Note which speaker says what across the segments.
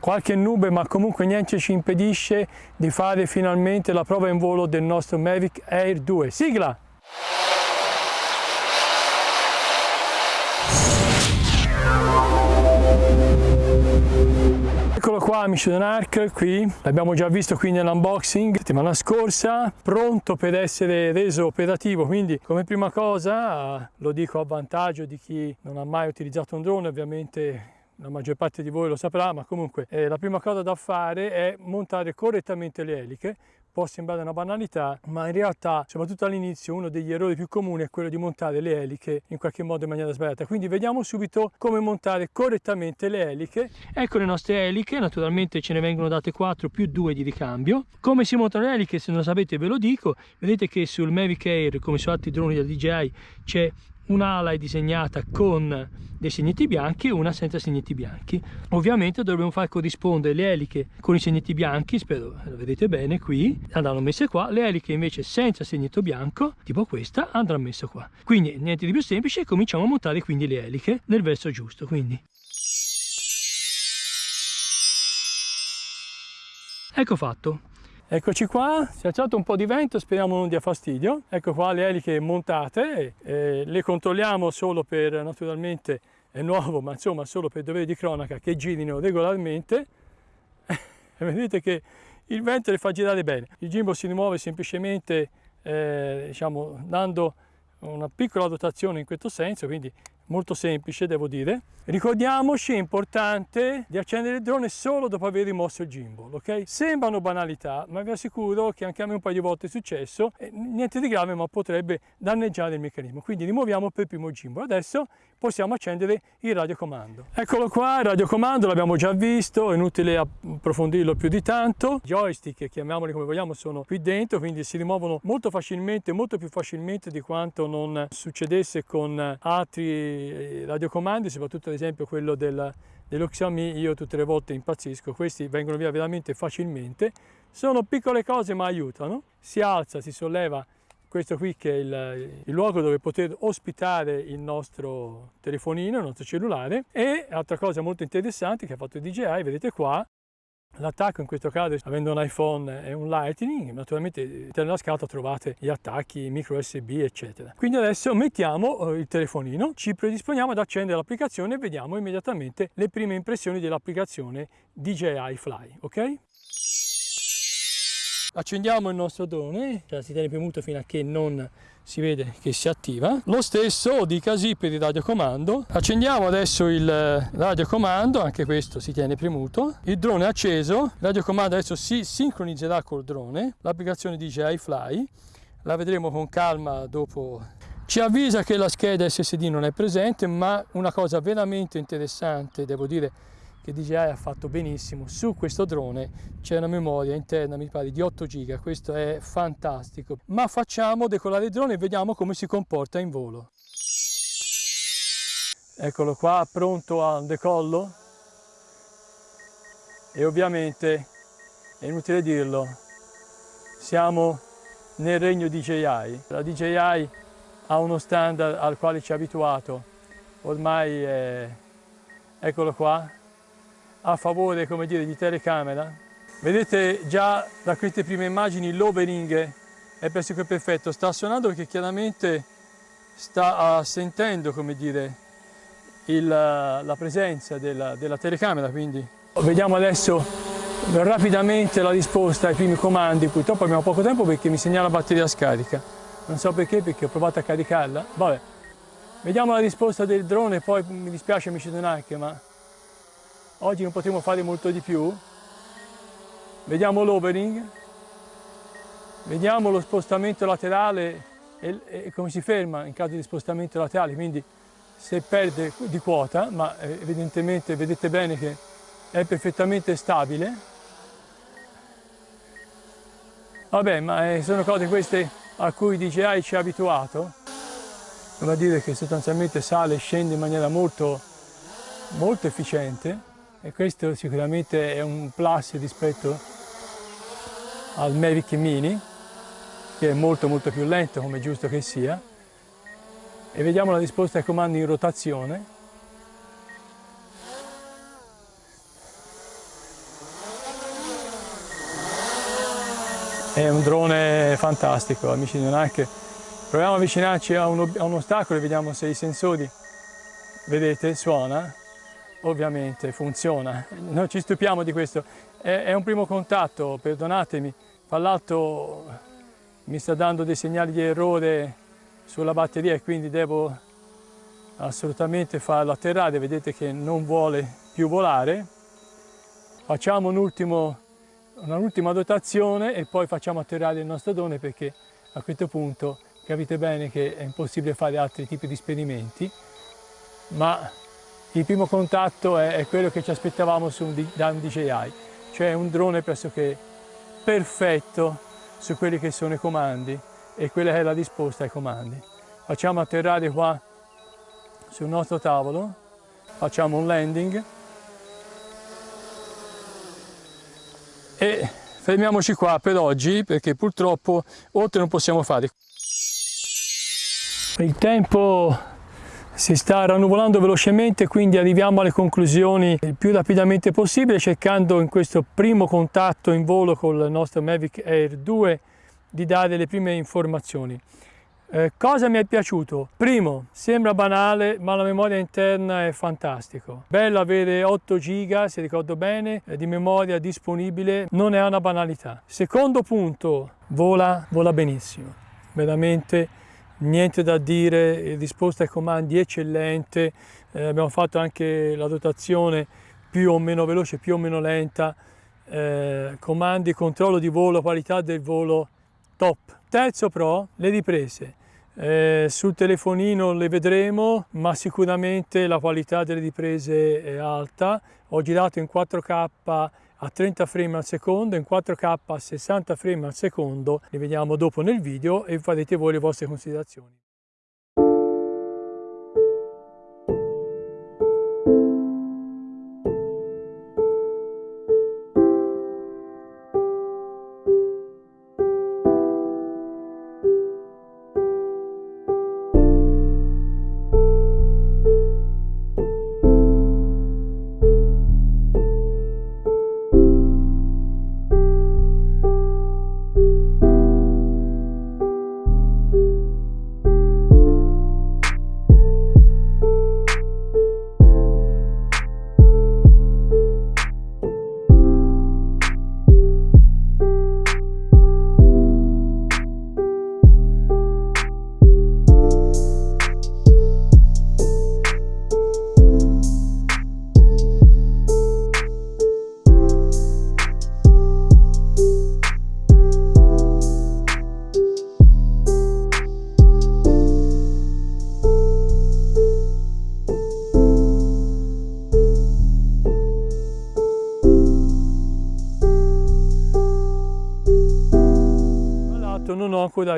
Speaker 1: qualche nube ma comunque niente ci impedisce di fare finalmente la prova in volo del nostro Mavic Air 2. Sigla! Eccolo qua Mission Arc, qui l'abbiamo già visto qui nell'unboxing settimana scorsa, pronto per essere reso operativo, quindi come prima cosa lo dico a vantaggio di chi non ha mai utilizzato un drone, ovviamente la maggior parte di voi lo saprà, ma comunque eh, la prima cosa da fare è montare correttamente le eliche. Può sembrare una banalità, ma in realtà, soprattutto all'inizio, uno degli errori più comuni è quello di montare le eliche in qualche modo in maniera sbagliata. Quindi vediamo subito come montare correttamente le eliche. Ecco le nostre eliche, naturalmente ce ne vengono date 4 più 2 di ricambio. Come si montano le eliche, se non lo sapete ve lo dico. Vedete che sul Mavic Air, come su altri droni da DJI, c'è un'ala è disegnata con dei segneti bianchi e una senza segneti bianchi. Ovviamente dovremo far corrispondere le eliche con i segneti bianchi spero lo vedete bene qui andranno messe qua. Le eliche invece senza segnetto bianco tipo questa andranno messe qua. Quindi niente di più semplice cominciamo a montare quindi le eliche nel verso giusto quindi. Ecco fatto Eccoci qua, si è alzato un po' di vento, speriamo non dia fastidio. Ecco qua le eliche montate, eh, le controlliamo solo per, naturalmente è nuovo, ma insomma solo per dovere di cronaca che girino regolarmente. vedete che il vento le fa girare bene. Il gimbal si rimuove semplicemente eh, diciamo, dando una piccola dotazione in questo senso, quindi molto semplice devo dire. Ricordiamoci, è importante di accendere il drone solo dopo aver rimosso il gimbal, ok? Sembrano banalità, ma vi assicuro che anche a me un paio di volte è successo, niente di grave ma potrebbe danneggiare il meccanismo. Quindi rimuoviamo per primo il gimbal. Adesso possiamo accendere il radiocomando. Eccolo qua, il radiocomando l'abbiamo già visto, è inutile approfondirlo più di tanto. I joystick, chiamiamoli come vogliamo, sono qui dentro, quindi si rimuovono molto facilmente, molto più facilmente di quanto non succedesse con altri eh, radiocomandi, soprattutto ad esempio quello del, dello Xiaomi, io tutte le volte impazzisco, questi vengono via veramente facilmente, sono piccole cose ma aiutano, si alza, si solleva questo qui che è il, il, luogo dove poter ospitare il nostro telefonino, il nostro cellulare. E altra cosa molto interessante che ha fatto DJI, vedete qua, L'attacco in questo caso, avendo un iPhone e un Lightning, naturalmente nella scatola trovate gli attacchi micro USB eccetera. Quindi adesso mettiamo eh, il telefonino, ci predisponiamo ad accendere l'applicazione e vediamo immediatamente le prime impressioni dell'applicazione DJI Fly, ok? Accendiamo il nostro drone, cioè si tiene premuto fino a che non si vede che si attiva. Lo stesso dicasi per il radiocomando. Accendiamo adesso il radiocomando, anche questo si tiene premuto. Il drone è acceso, il radiocomando adesso si sincronizzerà col drone, l'applicazione DJI Fly. La vedremo con calma dopo ci avvisa che la scheda SSD non è presente, ma una cosa veramente interessante, devo dire, che DJI ha fatto benissimo. Su questo drone c'è una memoria interna, mi pare, di 8 giga, questo è fantastico. Ma facciamo decolare il drone e vediamo come si comporta in volo. Eccolo qua, pronto al decollo. E ovviamente, è inutile dirlo, siamo nel regno DJI. La DJI ha uno standard al quale ci ha abituato, ormai è... eccolo qua, a favore come dire, di telecamera. Vedete già da queste prime immagini l'overing è pressoché perfetto, sta suonando perché chiaramente sta sentendo come dire, il, la presenza della, della telecamera. Quindi. Vediamo adesso rapidamente la risposta ai primi comandi, purtroppo abbiamo poco tempo perché mi segnala la batteria scarica. Non so perché, perché ho provato a caricarla. Vabbè, vediamo la risposta del drone, poi mi dispiace mi ci anche, ma Oggi non potremo fare molto di più. Vediamo l'overing, vediamo lo spostamento laterale e, e, come si ferma in caso di spostamento laterale, quindi se perde di quota, ma evidentemente vedete bene che è perfettamente stabile. Vabbè, ma eh, sono cose queste a cui DJI ci ha abituato, vuol dire che sostanzialmente sale e scende in maniera molto, molto efficiente e questo sicuramente è un plus rispetto al Mavic Mini che è molto molto più lento come giusto che sia. E vediamo la risposta ai comandi in rotazione. È un drone fantastico amici di Nanark proviamo a avvicinarci a un, a un ostacolo e vediamo se i sensori vedete suona ovviamente funziona. Non ci stupiamo di questo, è, è un primo contatto, perdonatemi, fra l'altro mi sta dando dei segnali di errore sulla batteria e quindi devo assolutamente farlo atterrare, vedete che non vuole più volare. Facciamo un'ultima dotazione e poi facciamo atterrare il nostro drone perché a questo punto capite bene che è impossibile fare altri tipi di esperimenti, ma il primo contatto è, è quello che ci aspettavamo un, da un DJI, cioè un drone pressoché perfetto su quelli che sono i comandi e quella che è la risposta ai comandi. Facciamo atterrare qua sul nostro tavolo, facciamo un landing e fermiamoci qua per oggi perché purtroppo oltre non possiamo fare. Il tempo si sta rannuvolando velocemente quindi arriviamo alle conclusioni il più rapidamente possibile cercando in questo primo contatto in volo con il nostro Mavic Air 2 di dare le prime informazioni. Eh, cosa mi è piaciuto? Primo, sembra banale, ma la memoria interna è fantastico. Bello avere 8 giga, se ricordo bene, eh, di memoria disponibile, non è una banalità. Secondo punto, vola, vola benissimo. Veramente niente da dire, risposta ai comandi eccellente. Eh, abbiamo fatto anche la dotazione più o meno veloce, più o meno lenta. Eh, comandi, controllo di volo, qualità del volo top. Terzo però, le riprese. Eh, sul telefonino le vedremo, ma sicuramente la qualità delle riprese è alta. Ho girato in 4K a 30 frame al secondo, in 4K a 60 frame al secondo. Li vediamo dopo nel video e farete voi le vostre considerazioni.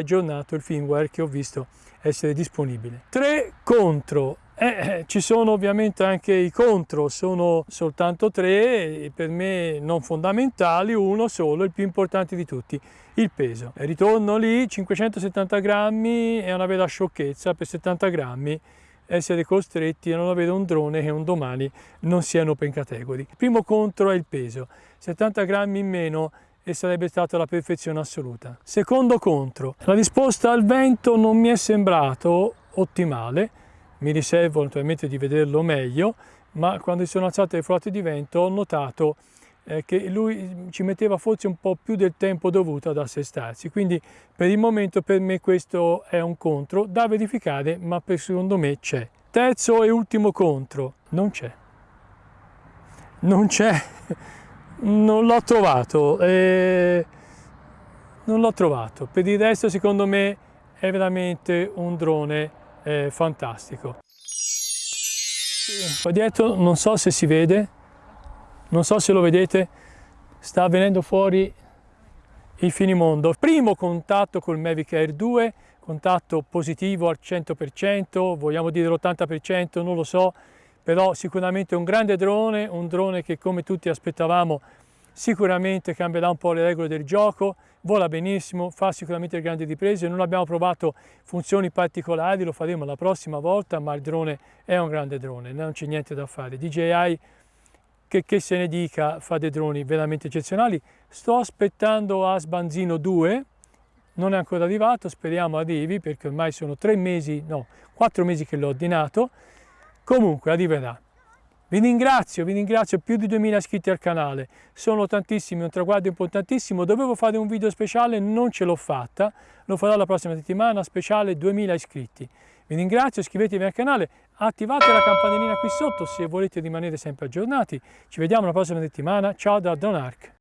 Speaker 1: Aggiornato il firmware che ho visto essere disponibile. Tre contro. Eh, eh, ci sono ovviamente anche i contro, sono soltanto tre, per me non fondamentali, uno solo, il più importante di tutti, il peso. Ritorno lì, 570 grammi è una vera sciocchezza per 70 grammi essere costretti a non avere un drone che un domani non sia in open category. Il primo contro è il peso, 70 grammi in meno e sarebbe stata la perfezione assoluta. Secondo contro, la risposta al vento non mi è sembrato ottimale, mi riservo naturalmente di vederlo meglio, ma quando sono alzate le flotte di vento ho notato eh, che lui ci metteva forse un po' più del tempo dovuto ad assestarsi, quindi per il momento per me questo è un contro da verificare, ma per secondo me c'è. Terzo e ultimo contro, non c'è. Non c'è non l'ho trovato, eh, non l'ho trovato. Per il resto secondo me è veramente un drone eh, fantastico. Qua dietro non so se si vede, non so se lo vedete, sta venendo fuori il finimondo. Primo contatto col Mavic Air 2, contatto positivo al 100%, vogliamo dire l'80%, non lo so, però sicuramente un grande drone, un drone che come tutti aspettavamo sicuramente cambierà un po' le regole del gioco, vola benissimo, fa sicuramente grandi riprese, non abbiamo provato funzioni particolari, lo faremo la prossima volta, ma il drone è un grande drone, non c'è niente da fare. DJI che, che se ne dica, fa dei droni veramente eccezionali. Sto aspettando Asbanzino 2, non è ancora arrivato, speriamo arrivi perché ormai sono tre mesi, no, quattro mesi che l'ho ordinato. Comunque, arriverà. Vi ringrazio, vi ringrazio, più di 2000 iscritti al canale, sono tantissimi, un traguardo importantissimo, dovevo fare un video speciale, non ce l'ho fatta, lo farò la prossima settimana, speciale 2000 iscritti. Vi ringrazio, iscrivetevi al canale, attivate la campanellina qui sotto se volete rimanere sempre aggiornati. Ci vediamo la prossima settimana, ciao da Donark.